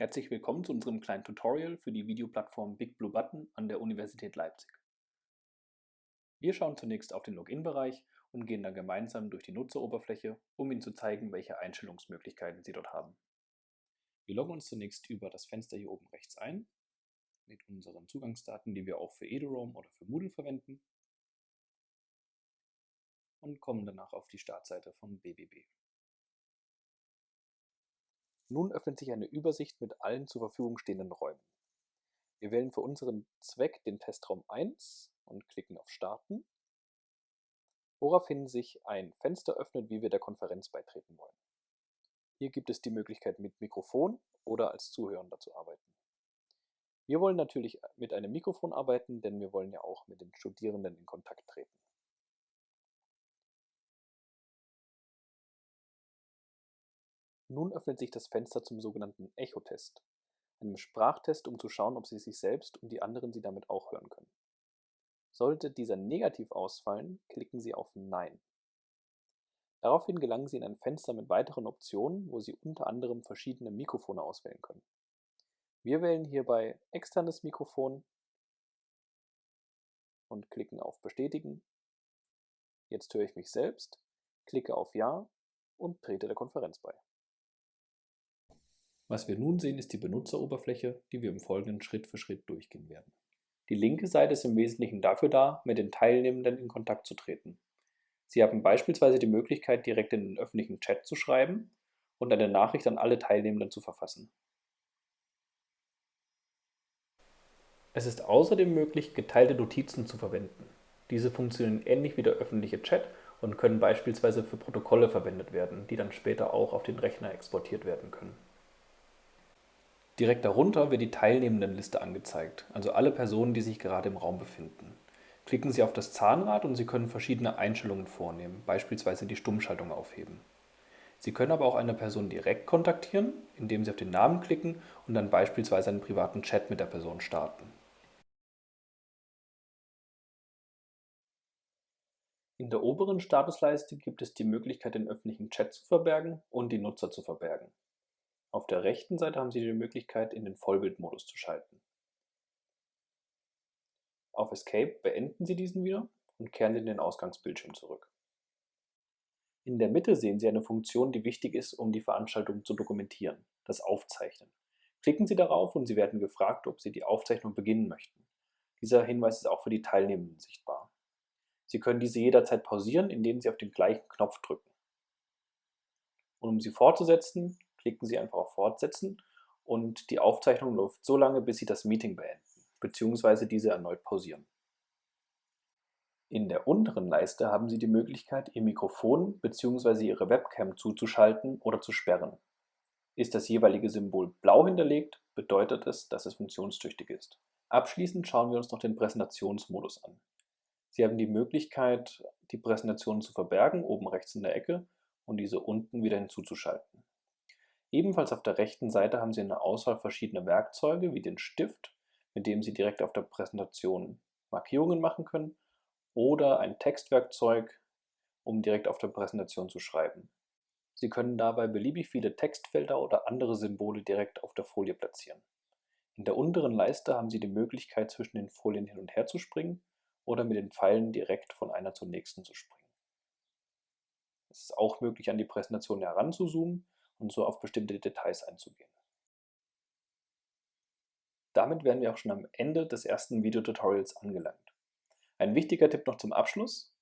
Herzlich willkommen zu unserem kleinen Tutorial für die Videoplattform Big Blue Button an der Universität Leipzig. Wir schauen zunächst auf den Login-Bereich und gehen dann gemeinsam durch die Nutzeroberfläche, um Ihnen zu zeigen, welche Einstellungsmöglichkeiten Sie dort haben. Wir loggen uns zunächst über das Fenster hier oben rechts ein, mit unseren Zugangsdaten, die wir auch für eduroam oder für Moodle verwenden und kommen danach auf die Startseite von BBB. Nun öffnet sich eine Übersicht mit allen zur Verfügung stehenden Räumen. Wir wählen für unseren Zweck den Testraum 1 und klicken auf Starten, woraufhin sich ein Fenster öffnet, wie wir der Konferenz beitreten wollen. Hier gibt es die Möglichkeit mit Mikrofon oder als Zuhörender zu arbeiten. Wir wollen natürlich mit einem Mikrofon arbeiten, denn wir wollen ja auch mit den Studierenden in Kontakt treten. Nun öffnet sich das Fenster zum sogenannten Echo-Test, einem Sprachtest, um zu schauen, ob Sie sich selbst und die anderen Sie damit auch hören können. Sollte dieser negativ ausfallen, klicken Sie auf Nein. Daraufhin gelangen Sie in ein Fenster mit weiteren Optionen, wo Sie unter anderem verschiedene Mikrofone auswählen können. Wir wählen hierbei externes Mikrofon und klicken auf Bestätigen. Jetzt höre ich mich selbst, klicke auf Ja und trete der Konferenz bei. Was wir nun sehen, ist die Benutzeroberfläche, die wir im Folgenden Schritt für Schritt durchgehen werden. Die linke Seite ist im Wesentlichen dafür da, mit den Teilnehmenden in Kontakt zu treten. Sie haben beispielsweise die Möglichkeit, direkt in den öffentlichen Chat zu schreiben und eine Nachricht an alle Teilnehmenden zu verfassen. Es ist außerdem möglich, geteilte Notizen zu verwenden. Diese funktionieren ähnlich wie der öffentliche Chat und können beispielsweise für Protokolle verwendet werden, die dann später auch auf den Rechner exportiert werden können. Direkt darunter wird die Teilnehmendenliste angezeigt, also alle Personen, die sich gerade im Raum befinden. Klicken Sie auf das Zahnrad und Sie können verschiedene Einstellungen vornehmen, beispielsweise die Stummschaltung aufheben. Sie können aber auch eine Person direkt kontaktieren, indem Sie auf den Namen klicken und dann beispielsweise einen privaten Chat mit der Person starten. In der oberen Statusleiste gibt es die Möglichkeit, den öffentlichen Chat zu verbergen und die Nutzer zu verbergen. Auf der rechten Seite haben Sie die Möglichkeit, in den Vollbildmodus zu schalten. Auf Escape beenden Sie diesen wieder und kehren in den Ausgangsbildschirm zurück. In der Mitte sehen Sie eine Funktion, die wichtig ist, um die Veranstaltung zu dokumentieren, das Aufzeichnen. Klicken Sie darauf und Sie werden gefragt, ob Sie die Aufzeichnung beginnen möchten. Dieser Hinweis ist auch für die Teilnehmenden sichtbar. Sie können diese jederzeit pausieren, indem Sie auf den gleichen Knopf drücken. Und um sie fortzusetzen, klicken Sie einfach auf Fortsetzen und die Aufzeichnung läuft so lange, bis Sie das Meeting beenden bzw. diese erneut pausieren. In der unteren Leiste haben Sie die Möglichkeit, Ihr Mikrofon bzw. Ihre Webcam zuzuschalten oder zu sperren. Ist das jeweilige Symbol blau hinterlegt, bedeutet es, dass es funktionstüchtig ist. Abschließend schauen wir uns noch den Präsentationsmodus an. Sie haben die Möglichkeit, die Präsentation zu verbergen, oben rechts in der Ecke, und diese unten wieder hinzuzuschalten. Ebenfalls auf der rechten Seite haben Sie eine Auswahl verschiedener Werkzeuge wie den Stift, mit dem Sie direkt auf der Präsentation Markierungen machen können, oder ein Textwerkzeug, um direkt auf der Präsentation zu schreiben. Sie können dabei beliebig viele Textfelder oder andere Symbole direkt auf der Folie platzieren. In der unteren Leiste haben Sie die Möglichkeit, zwischen den Folien hin und her zu springen oder mit den Pfeilen direkt von einer zur nächsten zu springen. Es ist auch möglich, an die Präsentation heranzuzoomen und so auf bestimmte Details einzugehen. Damit wären wir auch schon am Ende des ersten Videotutorials angelangt. Ein wichtiger Tipp noch zum Abschluss.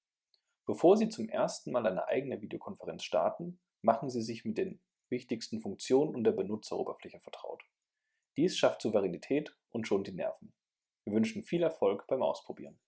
Bevor Sie zum ersten Mal eine eigene Videokonferenz starten, machen Sie sich mit den wichtigsten Funktionen und der Benutzeroberfläche vertraut. Dies schafft Souveränität und schont die Nerven. Wir wünschen viel Erfolg beim Ausprobieren.